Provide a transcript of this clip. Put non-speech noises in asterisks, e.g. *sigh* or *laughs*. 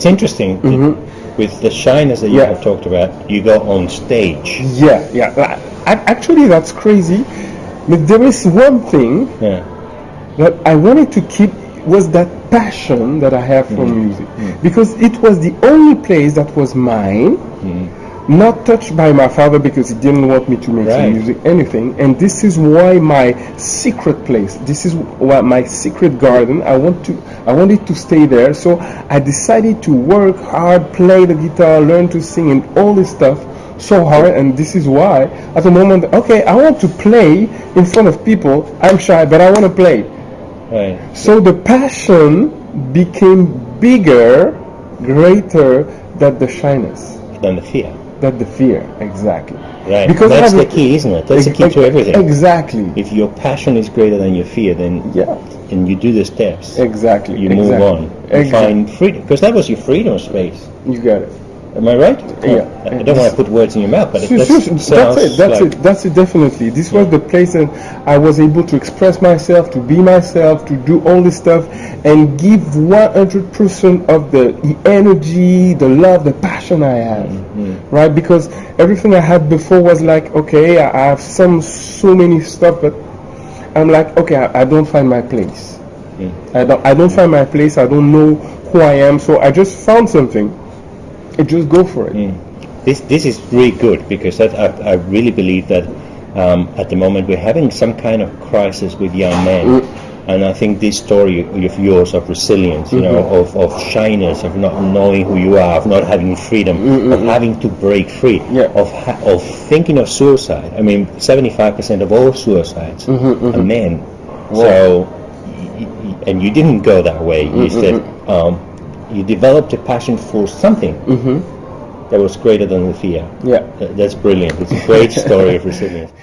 it's interesting that mm-hmm. with the shyness that you Yeah. have talked about. You go on stage. Yeah, yeah. Actually, that's crazy. But there is one thing Yeah. that I wanted to keep was that passion that I have for mm-hmm. music mm-hmm. because it was the only place that was mine, not touched by my father because he didn't want me to make Right. music, anything. And this is why my secret place. This is why my secret garden. I want to. I wanted to stay there, so I decided to work hard, play the guitar, learn to sing, and all this stuff so hard and this is why at the moment okay i want to play in front of people i'm shy but i want to play Right. so the passion became bigger greater than the shyness Than the fear. Than the fear exactly Right. Because that's the key, isn't it? That's the key to everything. exactly If your passion is greater than your fear, then yeah and you do the steps, exactly you move exactly. on. You exactly. find freedom because that was your freedom space. you got it Am I right? Yeah. I I don't want to put words in your mouth, but Sure, that's, sure, sure. that's it. That's like, it. That's it. Definitely. This was the place that I was able to express myself, to be myself, to do all this stuff, and give 100% of the, the energy, the love, the passion I have. Mm-hmm. Right? Because everything I had before was like, okay, I I have some so many stuff, but I'm like, okay, I, I don't find my place. Mm. I don't. I don't find my place. I don't know who I am. So I just found something. I just go for it. Mm. This this is really good because that, I, I really believe that um, at the moment we're having some kind of crisis with young men, and I think this story of yours of resilience, you know, mm-hmm. of, of shyness, of not knowing who you are, of not having freedom, of mm-hmm. having to break free, Yeah. of ha- of thinking of suicide. I mean, seventy five percent of all suicides mm-hmm, are men. So, y- y- and you didn't go that way. You said um, you developed a passion for something that was greater than the fear. Yeah. That's brilliant. It's a great story of resilience. *laughs*